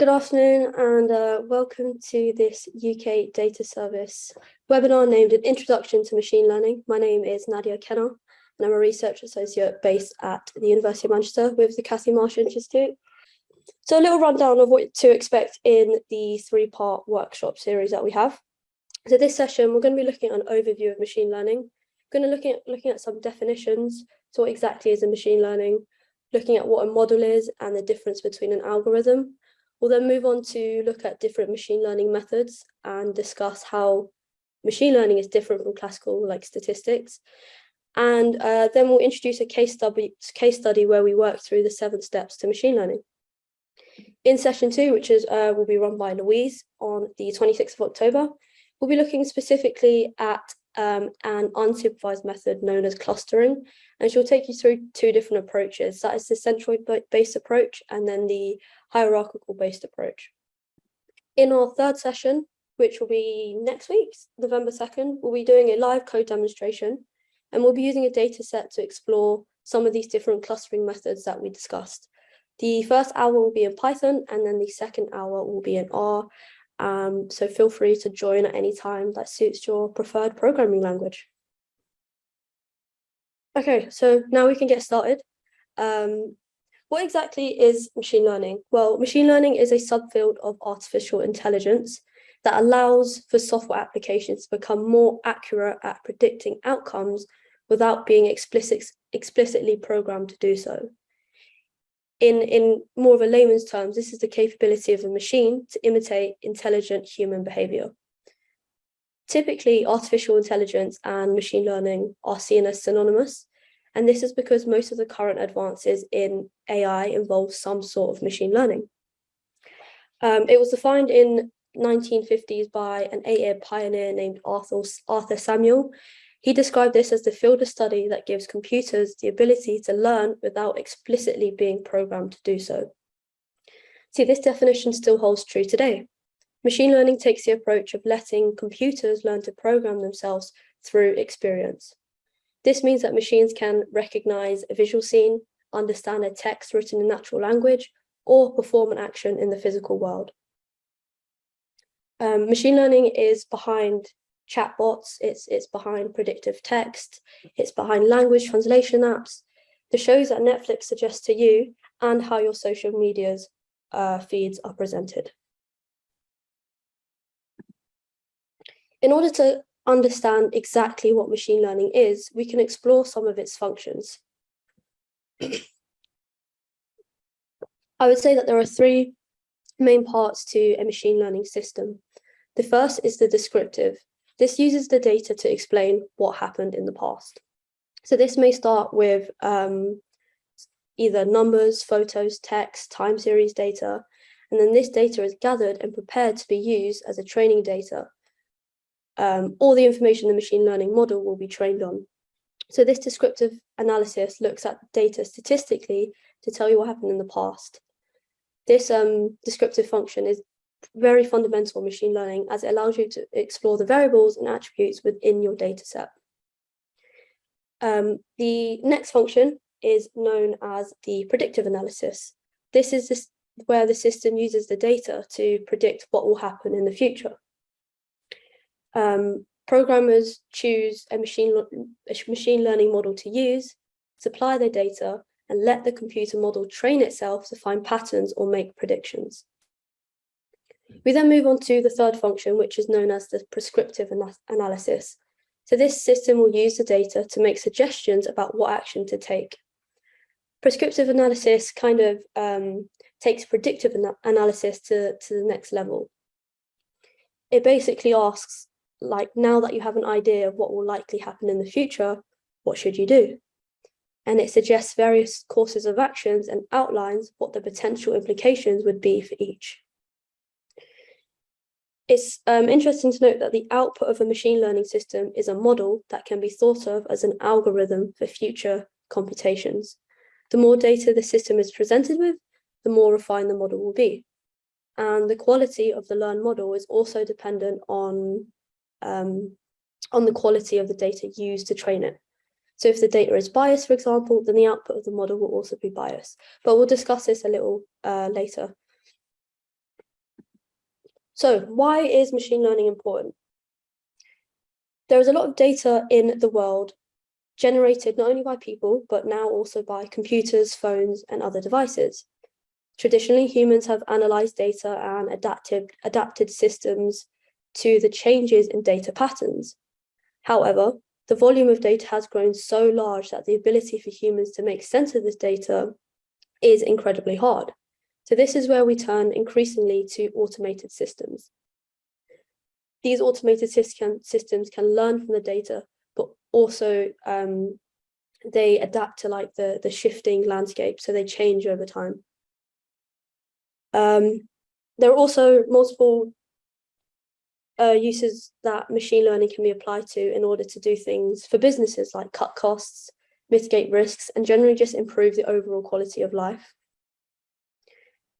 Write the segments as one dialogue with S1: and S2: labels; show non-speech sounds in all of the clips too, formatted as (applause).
S1: Good afternoon and uh, welcome to this UK Data Service webinar named An Introduction to Machine Learning. My name is Nadia Kenner and I'm a research associate based at the University of Manchester with the Cathie Marsh Institute. So a little rundown of what to expect in the three-part workshop series that we have. So this session, we're going to be looking at an overview of machine learning. We're going to look at looking at some definitions. So what exactly is a machine learning? Looking at what a model is and the difference between an algorithm We'll then move on to look at different machine learning methods and discuss how machine learning is different from classical like statistics. And uh, then we'll introduce a case study, case study where we work through the seven steps to machine learning. In session two, which is uh, will be run by Louise on the 26th of October, we'll be looking specifically at um, an unsupervised method known as clustering, and she'll take you through two different approaches. That is the centroid based approach and then the hierarchical based approach. In our third session, which will be next week, November 2nd, we'll be doing a live code demonstration and we'll be using a data set to explore some of these different clustering methods that we discussed. The first hour will be in Python and then the second hour will be in R. Um, so feel free to join at any time that suits your preferred programming language. Okay, so now we can get started. Um, what exactly is machine learning? Well, machine learning is a subfield of artificial intelligence that allows for software applications to become more accurate at predicting outcomes without being explicit, explicitly programmed to do so. In, in more of a layman's terms, this is the capability of a machine to imitate intelligent human behavior. Typically, artificial intelligence and machine learning are seen as synonymous, and this is because most of the current advances in AI involve some sort of machine learning. Um, it was defined in 1950s by an AI pioneer named Arthur, Arthur Samuel. He described this as the field of study that gives computers the ability to learn without explicitly being programmed to do so. See, this definition still holds true today. Machine learning takes the approach of letting computers learn to program themselves through experience. This means that machines can recognize a visual scene, understand a text written in natural language, or perform an action in the physical world. Um, machine learning is behind chatbots, it's, it's behind predictive text, it's behind language translation apps, the shows that Netflix suggests to you, and how your social media's uh, feeds are presented. In order to understand exactly what machine learning is, we can explore some of its functions. I would say that there are three main parts to a machine learning system. The first is the descriptive. This uses the data to explain what happened in the past. So this may start with um, either numbers, photos, text, time series data, and then this data is gathered and prepared to be used as a training data um, all the information the machine learning model will be trained on. So this descriptive analysis looks at data statistically to tell you what happened in the past. This um, descriptive function is very fundamental machine learning as it allows you to explore the variables and attributes within your data set. Um, the next function is known as the predictive analysis. This is this, where the system uses the data to predict what will happen in the future um, programmers choose a machine, a machine learning model to use, supply their data, and let the computer model train itself to find patterns or make predictions. We then move on to the third function, which is known as the prescriptive ana analysis. So this system will use the data to make suggestions about what action to take. Prescriptive analysis kind of um, takes predictive ana analysis to, to the next level. It basically asks, like now that you have an idea of what will likely happen in the future, what should you do? And it suggests various courses of actions and outlines what the potential implications would be for each. It's um, interesting to note that the output of a machine learning system is a model that can be thought of as an algorithm for future computations. The more data the system is presented with, the more refined the model will be. And the quality of the learned model is also dependent on um, on the quality of the data used to train it. So if the data is biased, for example, then the output of the model will also be biased. But we'll discuss this a little uh, later. So why is machine learning important? There is a lot of data in the world generated not only by people, but now also by computers, phones, and other devices. Traditionally, humans have analyzed data and adapted, adapted systems to the changes in data patterns. However, the volume of data has grown so large that the ability for humans to make sense of this data is incredibly hard. So this is where we turn increasingly to automated systems. These automated systems can learn from the data, but also um, they adapt to like the, the shifting landscape, so they change over time. Um, there are also multiple uh, uses that machine learning can be applied to in order to do things for businesses like cut costs, mitigate risks, and generally just improve the overall quality of life.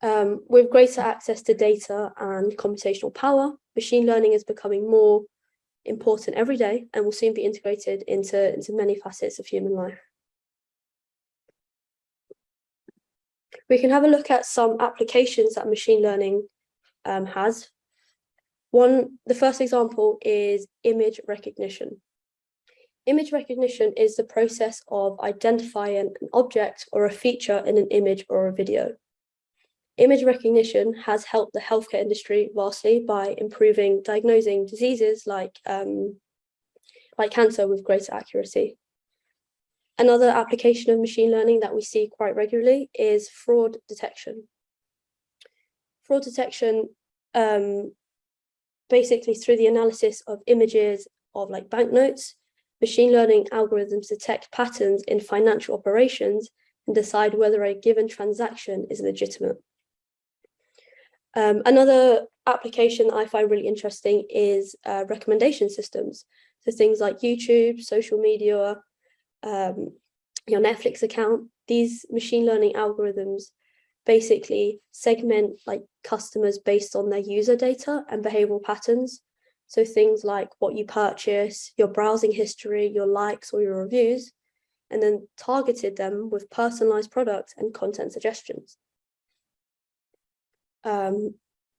S1: Um, with greater access to data and computational power, machine learning is becoming more important every day and will soon be integrated into, into many facets of human life. We can have a look at some applications that machine learning um, has. One, the first example is image recognition. Image recognition is the process of identifying an object or a feature in an image or a video. Image recognition has helped the healthcare industry vastly by improving diagnosing diseases like, um, like cancer with greater accuracy. Another application of machine learning that we see quite regularly is fraud detection. Fraud detection, um, basically through the analysis of images of like banknotes, machine learning algorithms detect patterns in financial operations and decide whether a given transaction is legitimate. Um, another application that I find really interesting is uh, recommendation systems. So things like YouTube, social media, um, your Netflix account, these machine learning algorithms basically segment like customers based on their user data and behavioral patterns. So things like what you purchase, your browsing history, your likes or your reviews, and then targeted them with personalized products and content suggestions. Um,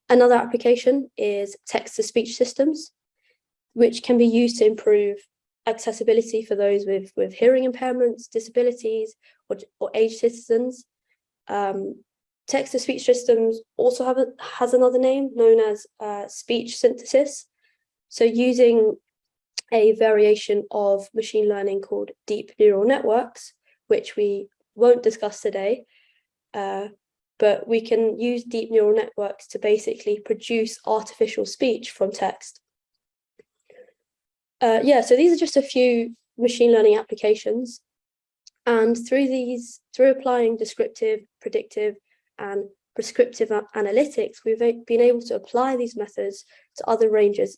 S1: another application is text-to-speech systems, which can be used to improve accessibility for those with, with hearing impairments, disabilities, or, or aged citizens. Um, text-to-speech systems also have a, has another name known as uh, speech synthesis. So using a variation of machine learning called deep neural networks, which we won't discuss today, uh, but we can use deep neural networks to basically produce artificial speech from text. Uh, yeah, so these are just a few machine learning applications. And through these, through applying descriptive, predictive, and prescriptive analytics, we've been able to apply these methods to other ranges,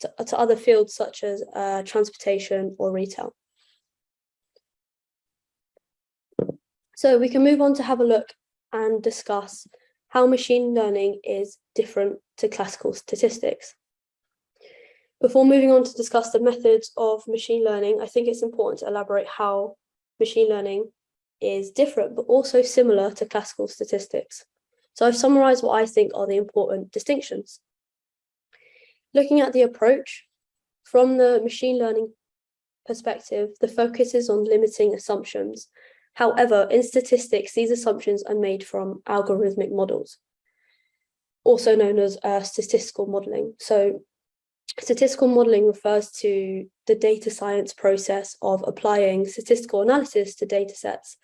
S1: to, to other fields such as uh, transportation or retail. So we can move on to have a look and discuss how machine learning is different to classical statistics. Before moving on to discuss the methods of machine learning, I think it's important to elaborate how machine learning is different, but also similar to classical statistics. So I've summarized what I think are the important distinctions. Looking at the approach, from the machine learning perspective, the focus is on limiting assumptions However, in statistics, these assumptions are made from algorithmic models, also known as uh, statistical modeling. So statistical modeling refers to the data science process of applying statistical analysis to data sets.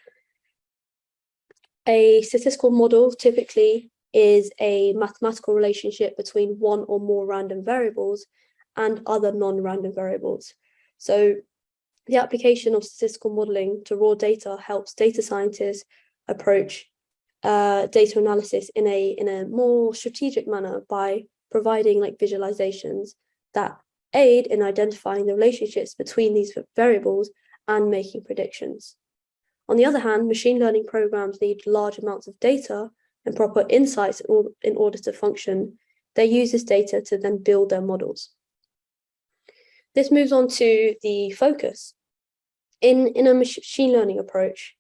S1: A statistical model typically is a mathematical relationship between one or more random variables and other non-random variables. So the application of statistical modeling to raw data helps data scientists approach uh, data analysis in a in a more strategic manner by providing like visualizations that aid in identifying the relationships between these variables and making predictions. On the other hand, machine learning programs need large amounts of data and proper insights in order to function. They use this data to then build their models. This moves on to the focus. In, in a machine learning approach,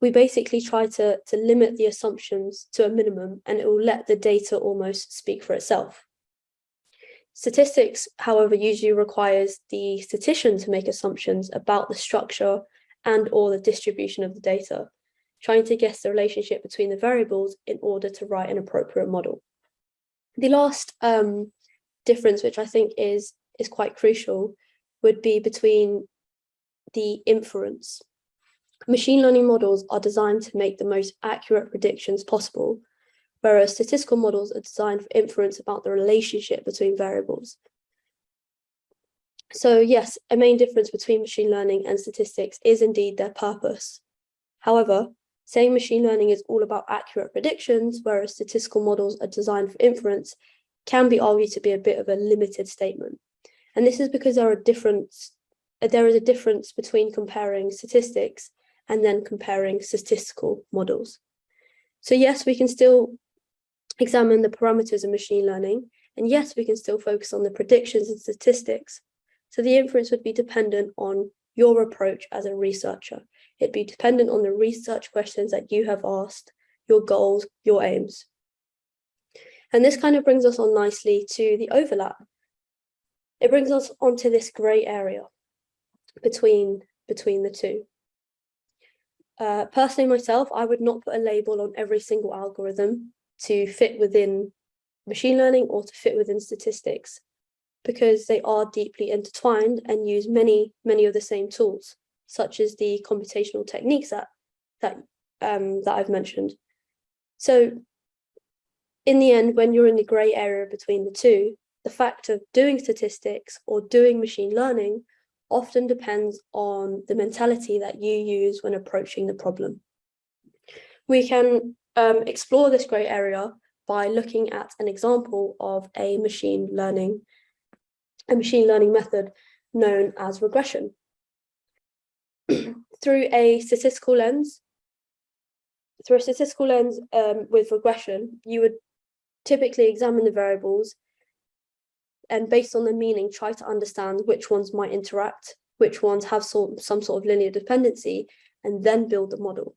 S1: we basically try to, to limit the assumptions to a minimum and it will let the data almost speak for itself. Statistics, however, usually requires the statistician to make assumptions about the structure and or the distribution of the data, trying to guess the relationship between the variables in order to write an appropriate model. The last um, difference, which I think is, is quite crucial, would be between the inference. Machine learning models are designed to make the most accurate predictions possible, whereas statistical models are designed for inference about the relationship between variables. So yes, a main difference between machine learning and statistics is indeed their purpose. However, saying machine learning is all about accurate predictions, whereas statistical models are designed for inference, can be argued to be a bit of a limited statement. And this is because there are difference, there is a difference between comparing statistics and then comparing statistical models. So yes, we can still examine the parameters of machine learning, and yes, we can still focus on the predictions and statistics. So the inference would be dependent on your approach as a researcher. It'd be dependent on the research questions that you have asked, your goals, your aims. And this kind of brings us on nicely to the overlap. It brings us onto this grey area between, between the two. Uh, personally myself, I would not put a label on every single algorithm to fit within machine learning or to fit within statistics because they are deeply intertwined and use many, many of the same tools, such as the computational techniques that, that, um, that I've mentioned. So in the end, when you're in the gray area between the two, the fact of doing statistics or doing machine learning often depends on the mentality that you use when approaching the problem. We can um, explore this grey area by looking at an example of a machine learning, a machine learning method known as regression. (clears throat) through a statistical lens, through a statistical lens um, with regression, you would typically examine the variables and based on the meaning, try to understand which ones might interact, which ones have some, some sort of linear dependency, and then build the model.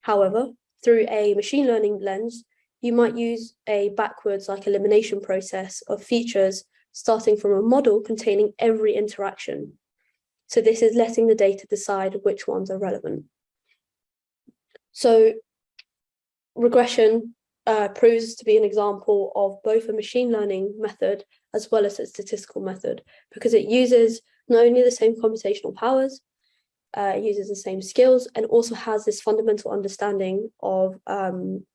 S1: However, through a machine learning lens, you might use a backwards like elimination process of features starting from a model containing every interaction. So this is letting the data decide which ones are relevant. So regression uh, proves to be an example of both a machine learning method as well as a statistical method because it uses not only the same computational powers, uh, uses the same skills and also has this fundamental understanding of um,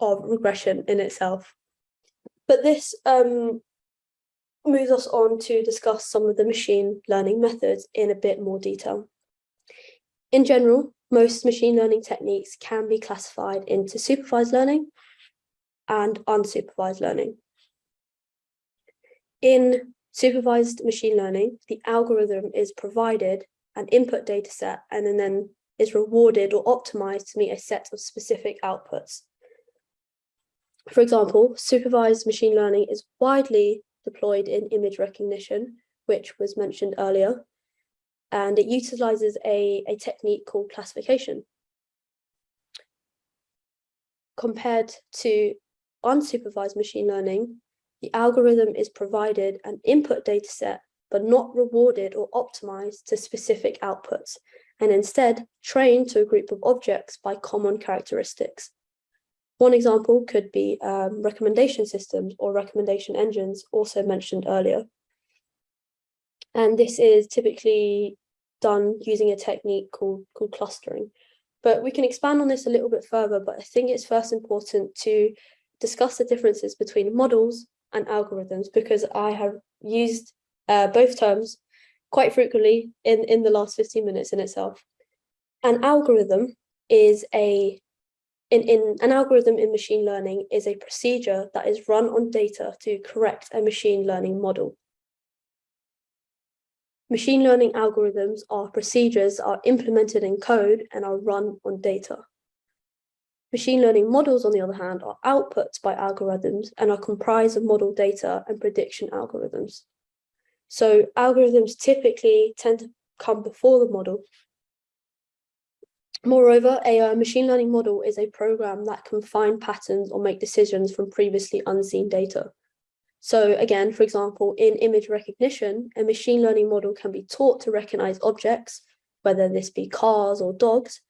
S1: of regression in itself. But this um, moves us on to discuss some of the machine learning methods in a bit more detail. In general, most machine learning techniques can be classified into supervised learning and unsupervised learning. In supervised machine learning, the algorithm is provided an input data set and then, is rewarded or optimized to meet a set of specific outputs. For example, supervised machine learning is widely deployed in image recognition, which was mentioned earlier, and it utilizes a, a technique called classification. Compared to unsupervised machine learning, the algorithm is provided an input dataset, but not rewarded or optimized to specific outputs, and instead trained to a group of objects by common characteristics. One example could be um, recommendation systems or recommendation engines, also mentioned earlier. And this is typically done using a technique called, called clustering. But we can expand on this a little bit further, but I think it's first important to discuss the differences between models and algorithms because I have used uh, both terms quite frequently in, in the last 15 minutes in itself. An algorithm is a in, in an algorithm in machine learning is a procedure that is run on data to correct a machine learning model. Machine learning algorithms are procedures are implemented in code and are run on data. Machine learning models, on the other hand, are outputs by algorithms and are comprised of model data and prediction algorithms. So algorithms typically tend to come before the model. Moreover, a uh, machine learning model is a program that can find patterns or make decisions from previously unseen data. So again, for example, in image recognition, a machine learning model can be taught to recognize objects, whether this be cars or dogs,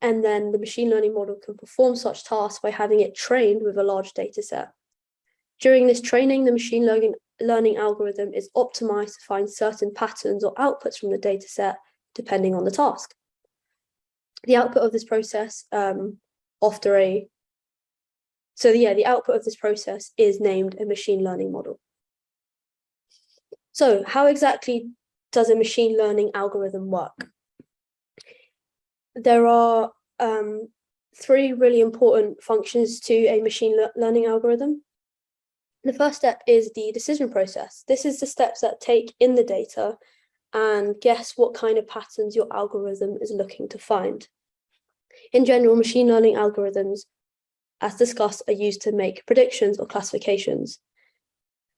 S1: and then the machine learning model can perform such tasks by having it trained with a large data set. During this training, the machine learning, learning algorithm is optimized to find certain patterns or outputs from the data set, depending on the task the output of this process um, after a, so yeah, the output of this process is named a machine learning model. So how exactly does a machine learning algorithm work? There are um, three really important functions to a machine le learning algorithm. The first step is the decision process. This is the steps that take in the data and guess what kind of patterns your algorithm is looking to find. In general, machine learning algorithms, as discussed, are used to make predictions or classifications.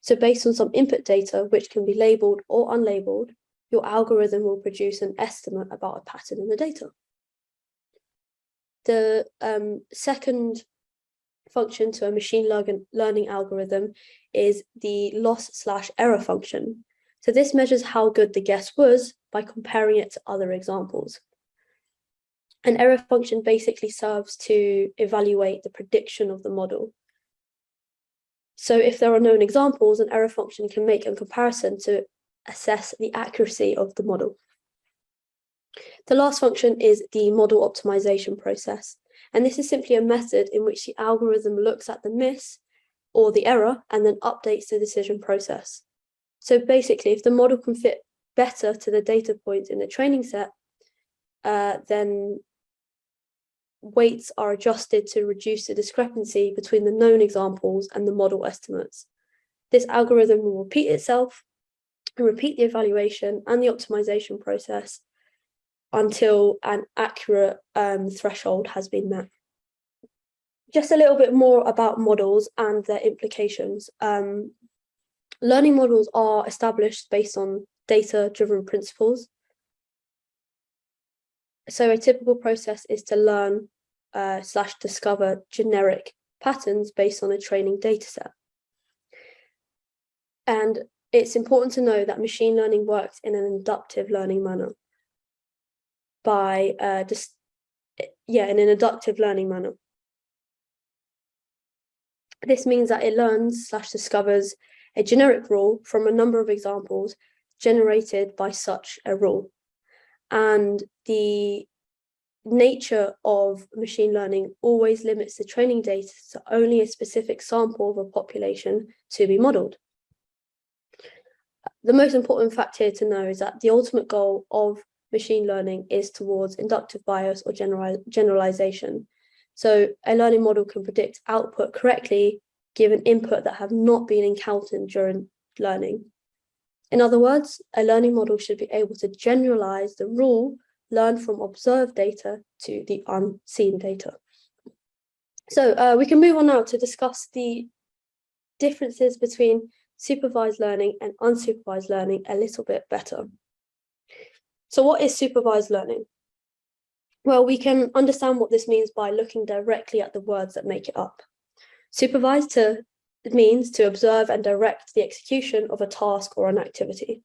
S1: So based on some input data, which can be labeled or unlabeled, your algorithm will produce an estimate about a pattern in the data. The um, second function to a machine learning algorithm is the loss slash error function. So this measures how good the guess was by comparing it to other examples. An error function basically serves to evaluate the prediction of the model. So if there are known examples, an error function can make a comparison to assess the accuracy of the model. The last function is the model optimization process. And this is simply a method in which the algorithm looks at the miss or the error and then updates the decision process. So basically, if the model can fit better to the data points in the training set, uh, then weights are adjusted to reduce the discrepancy between the known examples and the model estimates. This algorithm will repeat itself and repeat the evaluation and the optimization process until an accurate um, threshold has been met. Just a little bit more about models and their implications. Um, learning models are established based on data-driven principles. So a typical process is to learn uh, slash discover generic patterns based on a training dataset. And it's important to know that machine learning works in an inductive learning manner by uh, just, yeah, in an inductive learning manner. This means that it learns slash discovers a generic rule from a number of examples generated by such a rule. And the nature of machine learning always limits the training data to only a specific sample of a population to be modeled. The most important fact here to know is that the ultimate goal of machine learning is towards inductive bias or general, generalization. So a learning model can predict output correctly given input that have not been encountered during learning. In other words, a learning model should be able to generalize the rule learn from observed data to the unseen data. So uh, we can move on now to discuss the differences between supervised learning and unsupervised learning a little bit better. So what is supervised learning? Well, we can understand what this means by looking directly at the words that make it up. Supervised to, means to observe and direct the execution of a task or an activity.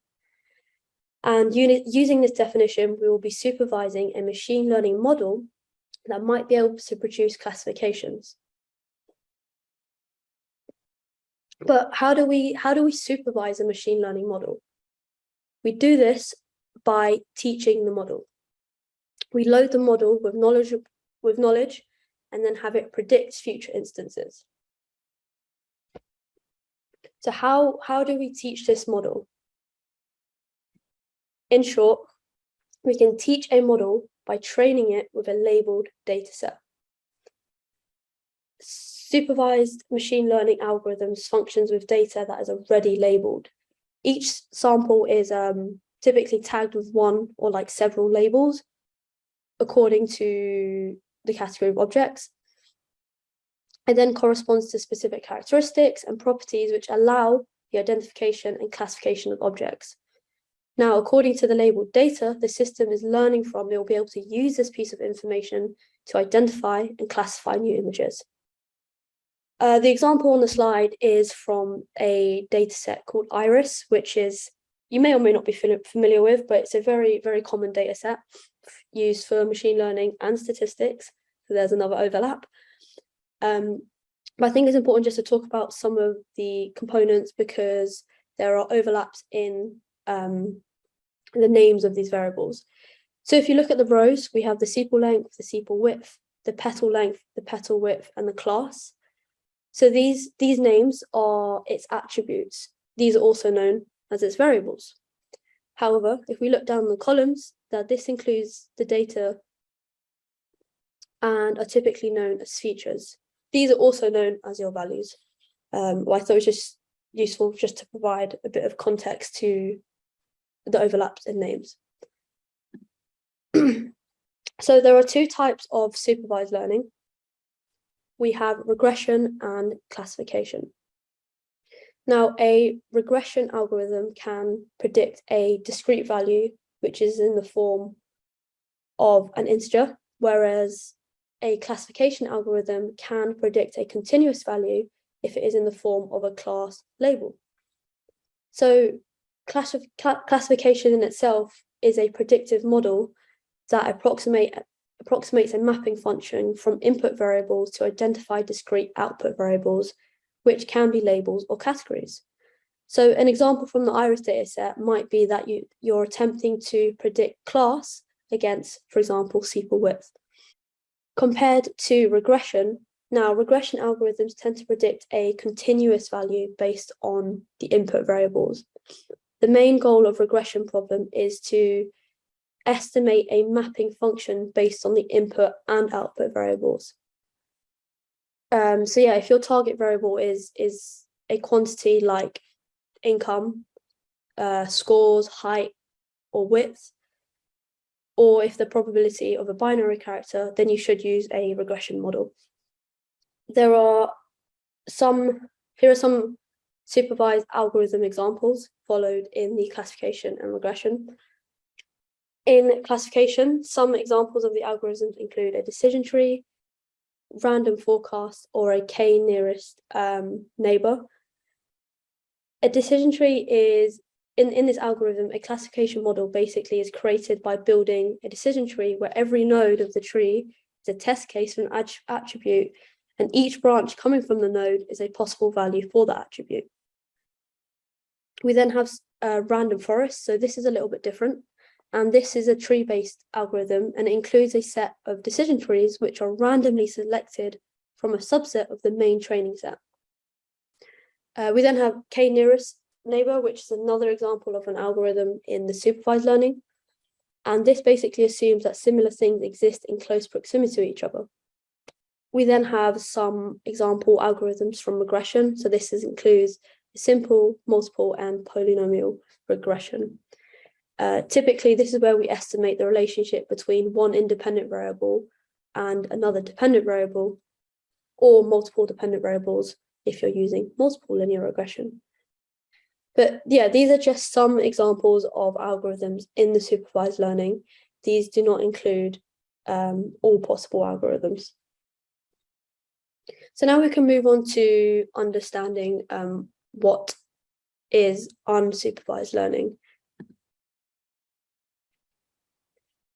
S1: And using this definition, we will be supervising a machine learning model that might be able to produce classifications. But how do we how do we supervise a machine learning model? We do this by teaching the model. We load the model with knowledge with knowledge and then have it predict future instances. So how, how do we teach this model? In short, we can teach a model by training it with a labeled dataset. Supervised machine learning algorithms functions with data that is already labeled. Each sample is um, typically tagged with one or like several labels according to the category of objects. It then corresponds to specific characteristics and properties which allow the identification and classification of objects. Now, according to the labeled data, the system is learning from, it will be able to use this piece of information to identify and classify new images. Uh, the example on the slide is from a data set called IRIS, which is, you may or may not be familiar with, but it's a very, very common data set used for machine learning and statistics. So there's another overlap. Um, but I think it's important just to talk about some of the components because there are overlaps in um, the names of these variables. So if you look at the rows, we have the sepal length, the sepal width, the petal length, the petal width, and the class. So these, these names are its attributes. These are also known as its variables. However, if we look down the columns, that this includes the data and are typically known as features. These are also known as your values. Um, well, I thought it was just useful just to provide a bit of context to the overlaps in names. (clears throat) so there are two types of supervised learning. We have regression and classification. Now, a regression algorithm can predict a discrete value, which is in the form of an integer, whereas a classification algorithm can predict a continuous value if it is in the form of a class label. So classification in itself is a predictive model that approximate, approximates a mapping function from input variables to identify discrete output variables, which can be labels or categories. So an example from the IRIS dataset might be that you, you're attempting to predict class against, for example, sepal width. Compared to regression, now regression algorithms tend to predict a continuous value based on the input variables. The main goal of regression problem is to estimate a mapping function based on the input and output variables. Um, so yeah, if your target variable is, is a quantity like income, uh, scores, height, or width, or if the probability of a binary character, then you should use a regression model. There are some, here are some supervised algorithm examples followed in the classification and regression. In classification, some examples of the algorithms include a decision tree, random forest, or a k nearest um, neighbor. A decision tree is, in, in this algorithm, a classification model basically is created by building a decision tree where every node of the tree is a test case for an attribute and each branch coming from the node is a possible value for that attribute. We then have uh, random forest. So this is a little bit different. And this is a tree-based algorithm and it includes a set of decision trees which are randomly selected from a subset of the main training set. Uh, we then have k-nearest neighbor, which is another example of an algorithm in the supervised learning. And this basically assumes that similar things exist in close proximity to each other. We then have some example algorithms from regression. So this is, includes simple, multiple, and polynomial regression. Uh, typically, this is where we estimate the relationship between one independent variable and another dependent variable, or multiple dependent variables if you're using multiple linear regression. But yeah, these are just some examples of algorithms in the supervised learning. These do not include um, all possible algorithms. So now we can move on to understanding um, what is unsupervised learning.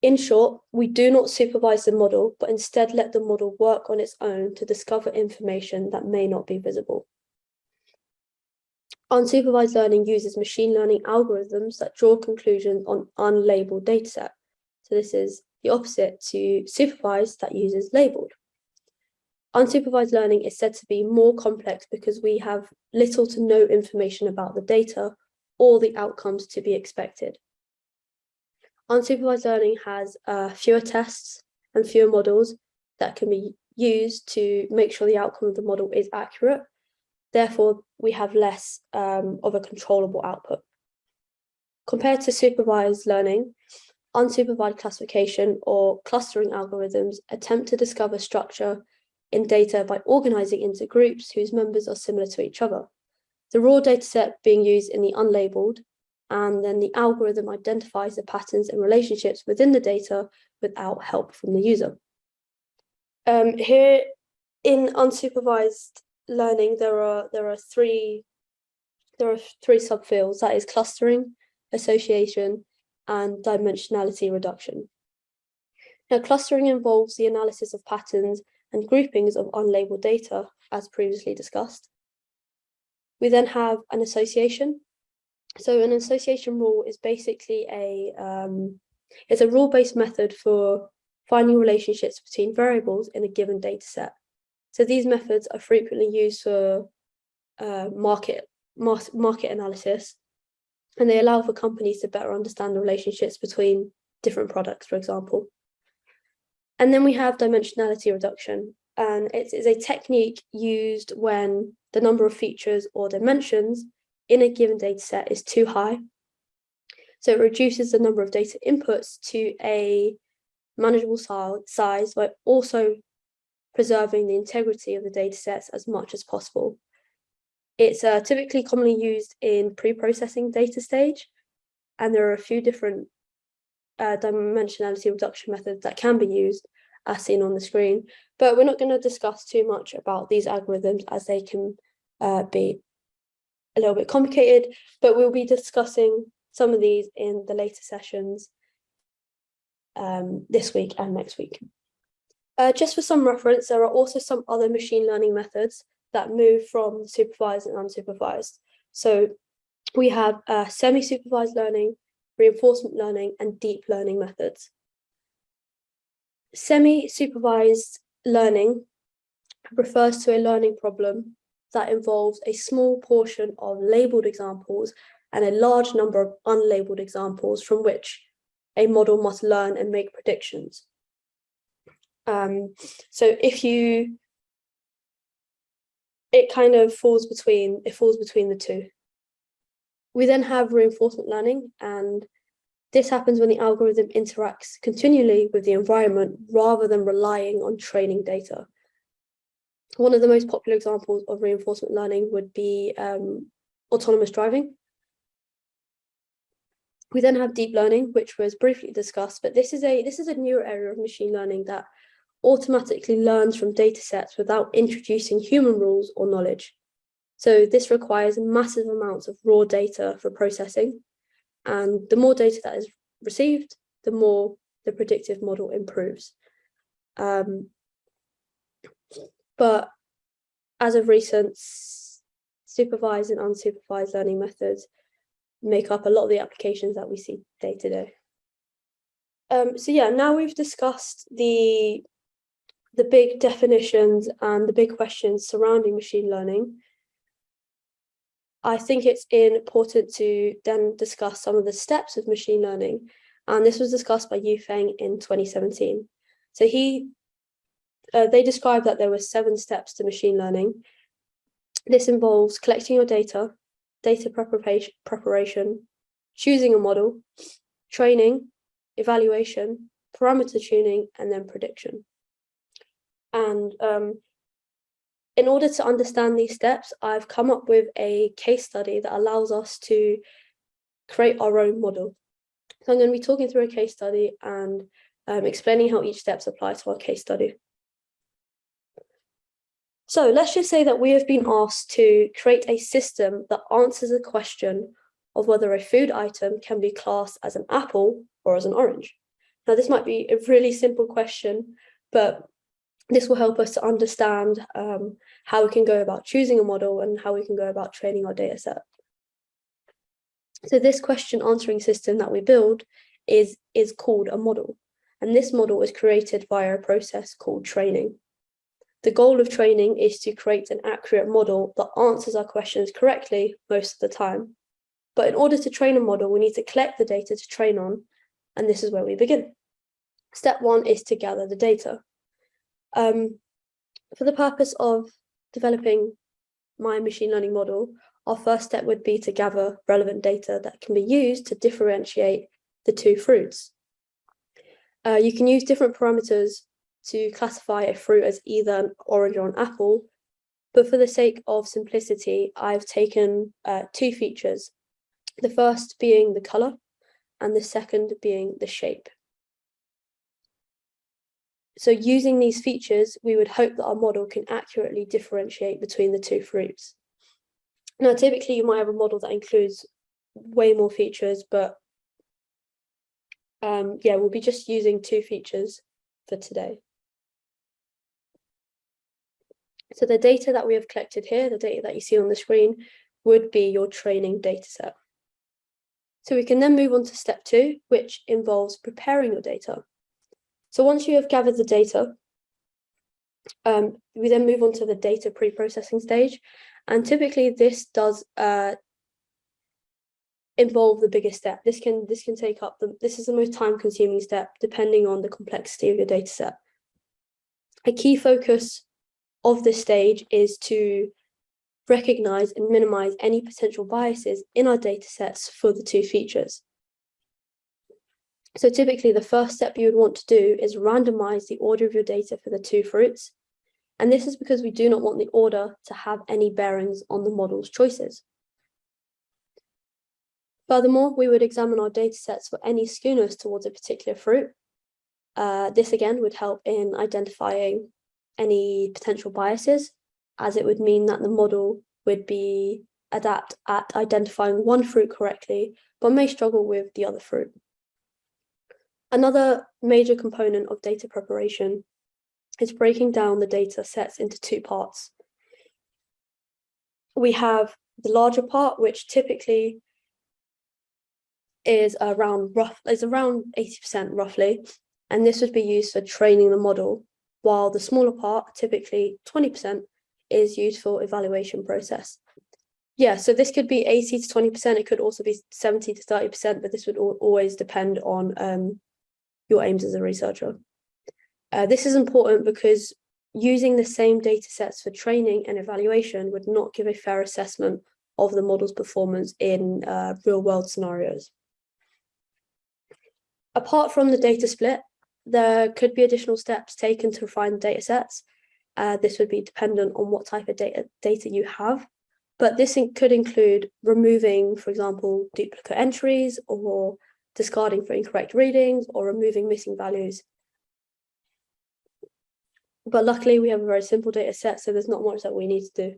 S1: In short, we do not supervise the model, but instead let the model work on its own to discover information that may not be visible. Unsupervised learning uses machine learning algorithms that draw conclusions on unlabeled dataset. So this is the opposite to supervised that uses labeled. Unsupervised learning is said to be more complex because we have little to no information about the data or the outcomes to be expected. Unsupervised learning has uh, fewer tests and fewer models that can be used to make sure the outcome of the model is accurate. Therefore, we have less um, of a controllable output. Compared to supervised learning, unsupervised classification or clustering algorithms attempt to discover structure in data by organizing into groups whose members are similar to each other. The raw dataset being used in the unlabeled and then the algorithm identifies the patterns and relationships within the data without help from the user. Um, here in unsupervised learning, there are there are three there are three subfields, that is clustering, association, and dimensionality reduction. Now, clustering involves the analysis of patterns and groupings of unlabeled data, as previously discussed. We then have an association. So an association rule is basically a um, it's a rule-based method for finding relationships between variables in a given data set. So these methods are frequently used for uh, market market analysis, and they allow for companies to better understand the relationships between different products, for example. And then we have dimensionality reduction, and it is a technique used when the number of features or dimensions in a given data set is too high. So it reduces the number of data inputs to a manageable size while also preserving the integrity of the data sets as much as possible. It's uh, typically commonly used in pre-processing data stage, and there are a few different uh, dimensionality reduction methods that can be used as seen on the screen, but we're not going to discuss too much about these algorithms as they can uh, be a little bit complicated, but we'll be discussing some of these in the later sessions um, this week and next week. Uh, just for some reference, there are also some other machine learning methods that move from supervised and unsupervised. So we have uh, semi-supervised learning, reinforcement learning, and deep learning methods. Semi-supervised learning refers to a learning problem that involves a small portion of labeled examples and a large number of unlabeled examples from which a model must learn and make predictions. Um, so if you it kind of falls between it falls between the two. We then have reinforcement learning and this happens when the algorithm interacts continually with the environment rather than relying on training data. One of the most popular examples of reinforcement learning would be um, autonomous driving. We then have deep learning, which was briefly discussed, but this is a this is a newer area of machine learning that automatically learns from data sets without introducing human rules or knowledge. So this requires massive amounts of raw data for processing. And the more data that is received, the more the predictive model improves. Um, but as of recent, supervised and unsupervised learning methods make up a lot of the applications that we see day to day. Um, so yeah, now we've discussed the the big definitions and the big questions surrounding machine learning, I think it's important to then discuss some of the steps of machine learning. And this was discussed by Yu Feng in 2017. So he, uh, they described that there were seven steps to machine learning. This involves collecting your data, data preparation, preparation, choosing a model, training, evaluation, parameter tuning, and then prediction. And um, in order to understand these steps, I've come up with a case study that allows us to create our own model. So I'm going to be talking through a case study and um, explaining how each steps apply to our case study. So let's just say that we have been asked to create a system that answers the question of whether a food item can be classed as an apple or as an orange. Now, this might be a really simple question, but this will help us to understand um, how we can go about choosing a model and how we can go about training our data set. So this question answering system that we build is, is called a model. And this model is created via a process called training. The goal of training is to create an accurate model that answers our questions correctly most of the time. But in order to train a model, we need to collect the data to train on, and this is where we begin. Step one is to gather the data. Um, for the purpose of developing my machine learning model, our first step would be to gather relevant data that can be used to differentiate the two fruits. Uh, you can use different parameters to classify a fruit as either an orange or an apple, but for the sake of simplicity, I've taken uh, two features. The first being the color and the second being the shape. So using these features, we would hope that our model can accurately differentiate between the two fruits. Now, typically you might have a model that includes way more features, but um, yeah, we'll be just using two features for today. So the data that we have collected here, the data that you see on the screen, would be your training data set. So we can then move on to step two, which involves preparing your data. So once you have gathered the data, um, we then move on to the data pre-processing stage. And typically this does uh, involve the biggest step. This can this can take up the this is the most time consuming step depending on the complexity of your data set. A key focus of this stage is to recognize and minimize any potential biases in our data sets for the two features. So typically the first step you would want to do is randomize the order of your data for the two fruits. And this is because we do not want the order to have any bearings on the model's choices. Furthermore, we would examine our data sets for any skewness towards a particular fruit. Uh, this again would help in identifying any potential biases, as it would mean that the model would be adept at identifying one fruit correctly, but may struggle with the other fruit. Another major component of data preparation is breaking down the data sets into two parts. We have the larger part, which typically is around rough is around 80% roughly, and this would be used for training the model, while the smaller part, typically 20%, is used for evaluation process. Yeah, so this could be 80 to 20%, it could also be 70 to 30%, but this would always depend on um, your aims as a researcher. Uh, this is important because using the same data sets for training and evaluation would not give a fair assessment of the model's performance in uh, real world scenarios. Apart from the data split, there could be additional steps taken to refine the data sets. Uh, this would be dependent on what type of data, data you have, but this in could include removing, for example, duplicate entries or discarding for incorrect readings or removing missing values. But luckily we have a very simple data set, so there's not much that we need to do.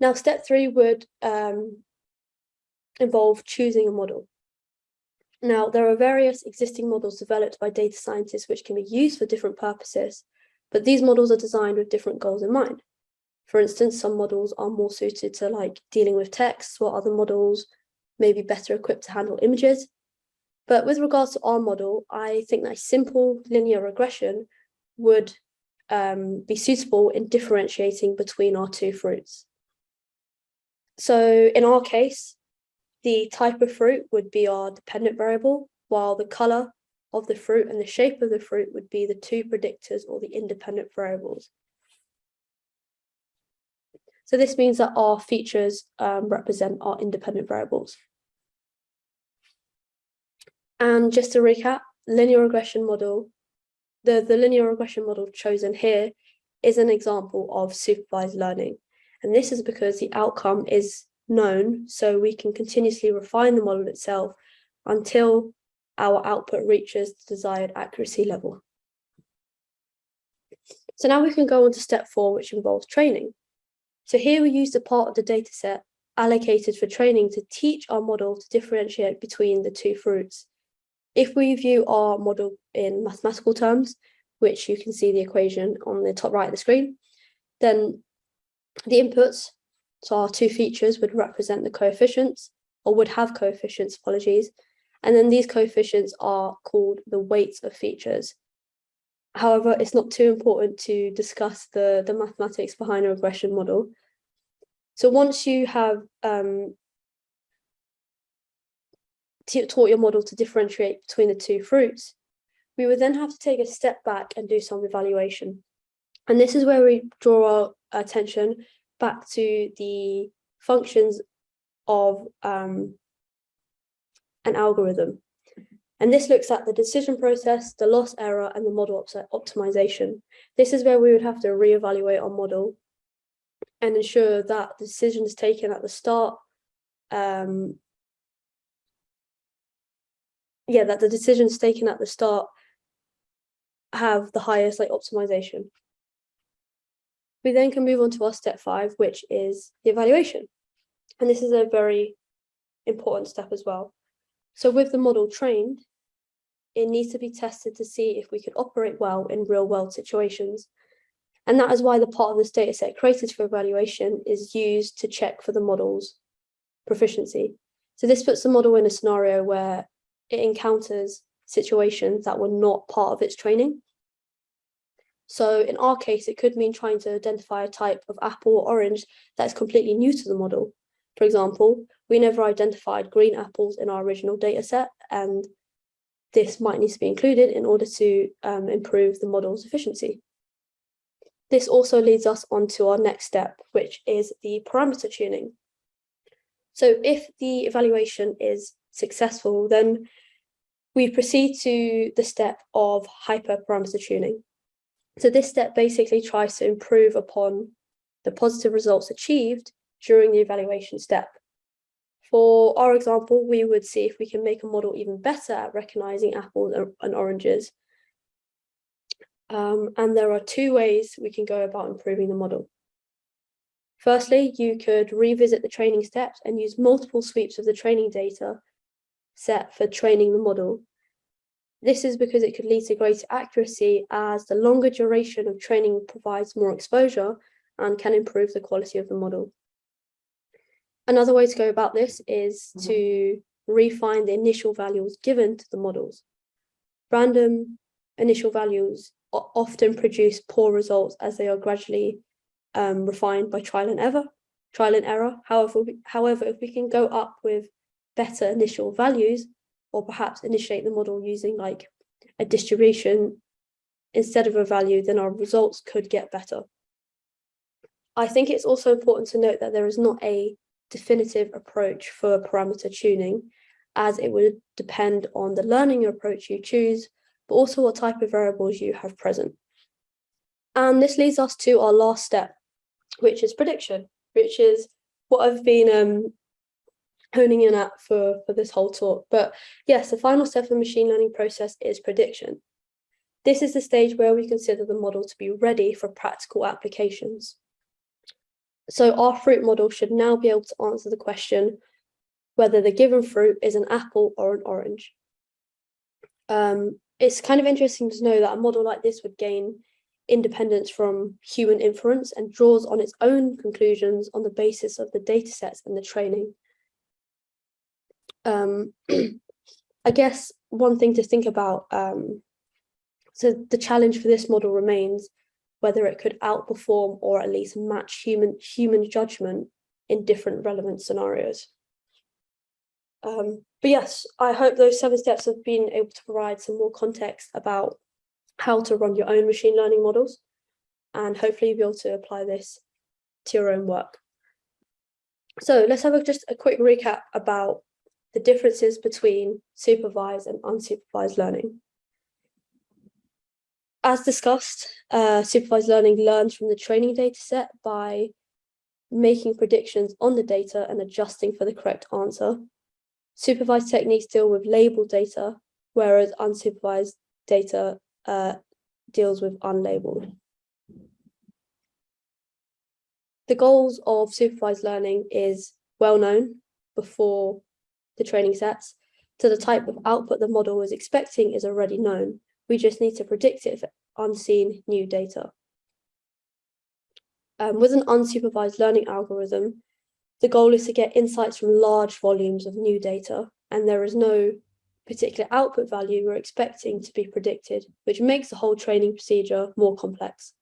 S1: Now, step three would um, involve choosing a model. Now, there are various existing models developed by data scientists which can be used for different purposes, but these models are designed with different goals in mind. For instance, some models are more suited to like dealing with text, while other models may be better equipped to handle images. But with regards to our model, I think that simple linear regression would um, be suitable in differentiating between our two fruits. So in our case, the type of fruit would be our dependent variable, while the color of the fruit and the shape of the fruit would be the two predictors or the independent variables. So this means that our features um, represent our independent variables. And just to recap, linear regression model, the, the linear regression model chosen here is an example of supervised learning. And this is because the outcome is known, so we can continuously refine the model itself until our output reaches the desired accuracy level. So now we can go on to step four, which involves training. So here we use the part of the dataset allocated for training to teach our model to differentiate between the two fruits. If we view our model in mathematical terms, which you can see the equation on the top right of the screen, then the inputs so our two features would represent the coefficients or would have coefficients, apologies. And then these coefficients are called the weights of features. However, it's not too important to discuss the, the mathematics behind a regression model. So once you have um, taught your model to differentiate between the two fruits, we would then have to take a step back and do some evaluation. And this is where we draw our attention back to the functions of um, an algorithm. And this looks at the decision process, the loss error, and the model optimization. This is where we would have to reevaluate our model and ensure that the decisions taken at the start um, yeah, that the decisions taken at the start have the highest like optimization. We then can move on to our step five, which is the evaluation. And this is a very important step as well. So with the model trained, it needs to be tested to see if we can operate well in real world situations. And that is why the part of this data set created for evaluation is used to check for the model's proficiency. So this puts the model in a scenario where it encounters situations that were not part of its training. So in our case, it could mean trying to identify a type of apple or orange that's completely new to the model. For example, we never identified green apples in our original data set, and this might need to be included in order to um, improve the model's efficiency. This also leads us on to our next step, which is the parameter tuning. So if the evaluation is successful, then we proceed to the step of hyperparameter tuning. So this step basically tries to improve upon the positive results achieved during the evaluation step. For our example, we would see if we can make a model even better at recognizing apples and oranges. Um, and there are two ways we can go about improving the model. Firstly, you could revisit the training steps and use multiple sweeps of the training data set for training the model. This is because it could lead to greater accuracy as the longer duration of training provides more exposure and can improve the quality of the model. Another way to go about this is mm -hmm. to refine the initial values given to the models. Random initial values often produce poor results as they are gradually um, refined by trial and error. Trial and error. However, however, if we can go up with better initial values, or perhaps initiate the model using like a distribution instead of a value, then our results could get better. I think it's also important to note that there is not a definitive approach for parameter tuning, as it would depend on the learning approach you choose, but also what type of variables you have present. And this leads us to our last step, which is prediction, which is what I've been um, honing in at for, for this whole talk. But yes, the final step of the machine learning process is prediction. This is the stage where we consider the model to be ready for practical applications. So our fruit model should now be able to answer the question whether the given fruit is an apple or an orange. Um, it's kind of interesting to know that a model like this would gain independence from human inference and draws on its own conclusions on the basis of the data sets and the training. Um, (clears throat) I guess one thing to think about, um, so the challenge for this model remains whether it could outperform or at least match human human judgment in different relevant scenarios. Um, but yes, I hope those seven steps have been able to provide some more context about how to run your own machine learning models and hopefully you'll be able to apply this to your own work. So let's have a, just a quick recap about the differences between supervised and unsupervised learning. As discussed, uh, supervised learning learns from the training data set by making predictions on the data and adjusting for the correct answer. Supervised techniques deal with labeled data, whereas unsupervised data uh, deals with unlabeled. The goals of supervised learning is well known before the training sets, so the type of output the model is expecting is already known. We just need to predict it for unseen new data. Um, with an unsupervised learning algorithm, the goal is to get insights from large volumes of new data, and there is no particular output value we're expecting to be predicted, which makes the whole training procedure more complex.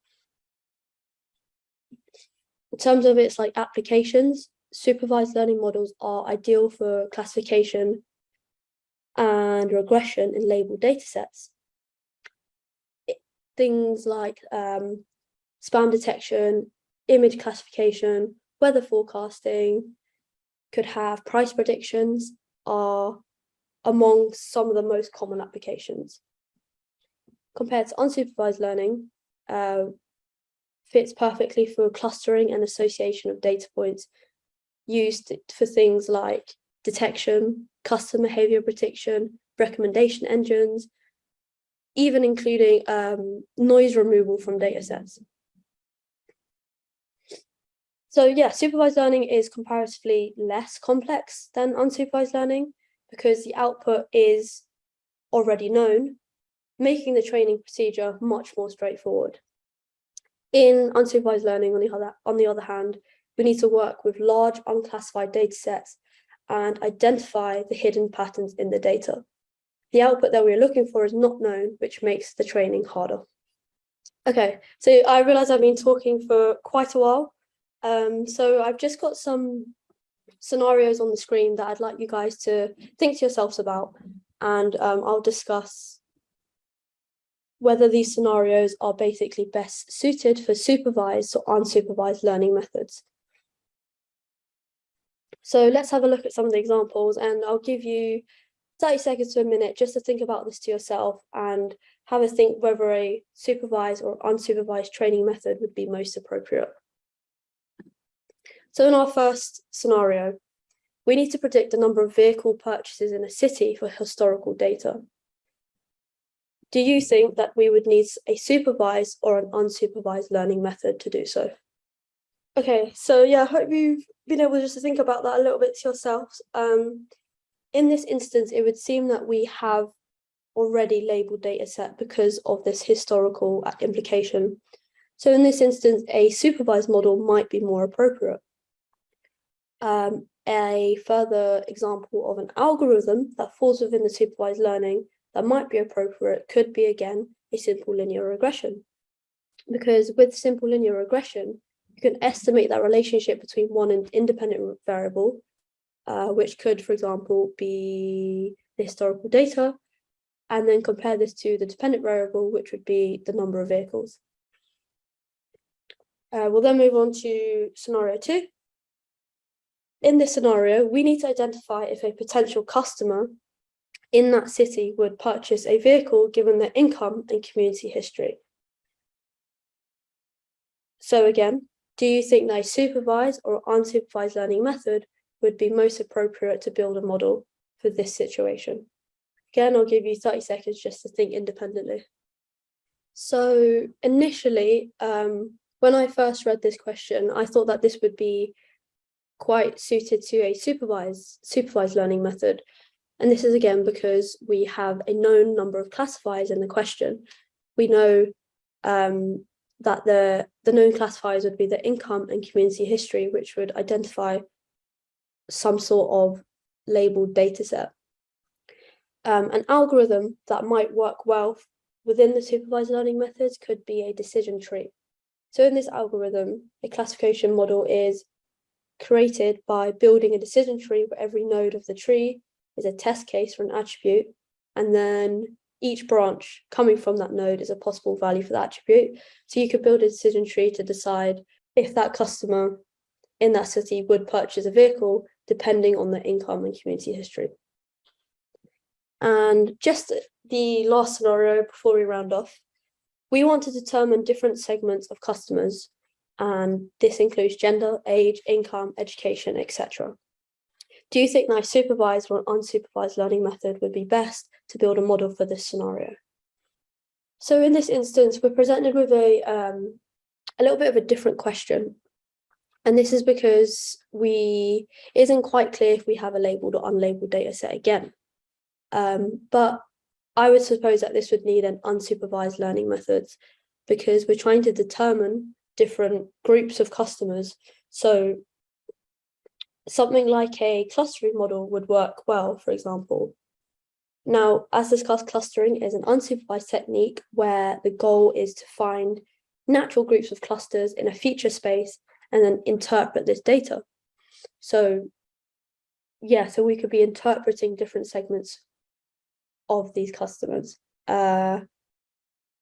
S1: In terms of its like applications, supervised learning models are ideal for classification and regression in labeled datasets. Things like um, spam detection, image classification, weather forecasting, could have price predictions are among some of the most common applications. Compared to unsupervised learning, uh, fits perfectly for clustering and association of data points used for things like detection, customer behavior prediction, recommendation engines, even including um, noise removal from data sets. So yeah, supervised learning is comparatively less complex than unsupervised learning because the output is already known, making the training procedure much more straightforward. In unsupervised learning, on the other, on the other hand, we need to work with large unclassified data sets and identify the hidden patterns in the data. The output that we're looking for is not known, which makes the training harder. Okay, so I realize I've been talking for quite a while. Um, so I've just got some scenarios on the screen that I'd like you guys to think to yourselves about, and um, I'll discuss whether these scenarios are basically best suited for supervised or unsupervised learning methods. So let's have a look at some of the examples and I'll give you 30 seconds to a minute just to think about this to yourself and have a think whether a supervised or unsupervised training method would be most appropriate. So in our first scenario, we need to predict the number of vehicle purchases in a city for historical data. Do you think that we would need a supervised or an unsupervised learning method to do so? Okay, so yeah, I hope you've been able just to think about that a little bit to yourselves. Um, in this instance, it would seem that we have already labeled data set because of this historical implication. So in this instance, a supervised model might be more appropriate. Um, a further example of an algorithm that falls within the supervised learning that might be appropriate could be, again, a simple linear regression. Because with simple linear regression, you can estimate that relationship between one and independent variable, uh, which could, for example, be the historical data, and then compare this to the dependent variable, which would be the number of vehicles. Uh, we'll then move on to scenario two, in this scenario, we need to identify if a potential customer in that city would purchase a vehicle given their income and community history. So again, do you think that a supervised or unsupervised learning method would be most appropriate to build a model for this situation? Again, I'll give you 30 seconds just to think independently. So initially, um, when I first read this question, I thought that this would be quite suited to a supervised, supervised learning method. And this is again because we have a known number of classifiers in the question. We know um, that the, the known classifiers would be the income and community history, which would identify some sort of labeled data set. Um, an algorithm that might work well within the supervised learning methods could be a decision tree. So in this algorithm, a classification model is created by building a decision tree where every node of the tree is a test case for an attribute, and then each branch coming from that node is a possible value for that attribute. So you could build a decision tree to decide if that customer in that city would purchase a vehicle depending on their income and community history. And just the last scenario before we round off, we want to determine different segments of customers and this includes gender, age, income, education, etc. Do you think that a supervised or unsupervised learning method would be best to build a model for this scenario? So in this instance, we're presented with a, um, a little bit of a different question. And this is because we is isn't quite clear if we have a labeled or unlabeled data set again. Um, but I would suppose that this would need an unsupervised learning methods because we're trying to determine different groups of customers. So something like a clustering model would work well, for example. Now, as discussed, clustering is an unsupervised technique where the goal is to find natural groups of clusters in a feature space and then interpret this data. So yeah, so we could be interpreting different segments of these customers. Uh,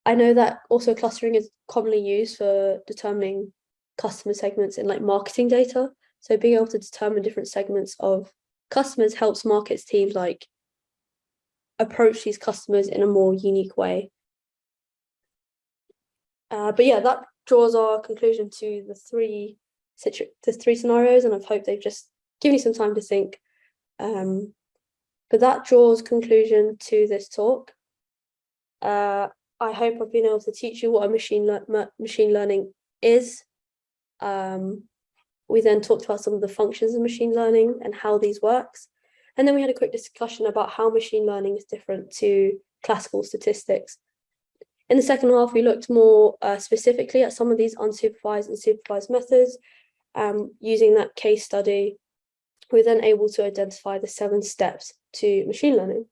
S1: I know that also clustering is commonly used for determining customer segments in like marketing data. So being able to determine different segments of customers helps markets teams like approach these customers in a more unique way. Uh, but yeah, that draws our conclusion to the three the three scenarios, and I hope they've just given you some time to think. Um, but that draws conclusion to this talk. Uh, I hope I've been able to teach you what a machine, le machine learning is. Um, we then talked about some of the functions of machine learning and how these works. And then we had a quick discussion about how machine learning is different to classical statistics. In the second half, we looked more uh, specifically at some of these unsupervised and supervised methods. Um, using that case study, we're then able to identify the seven steps to machine learning.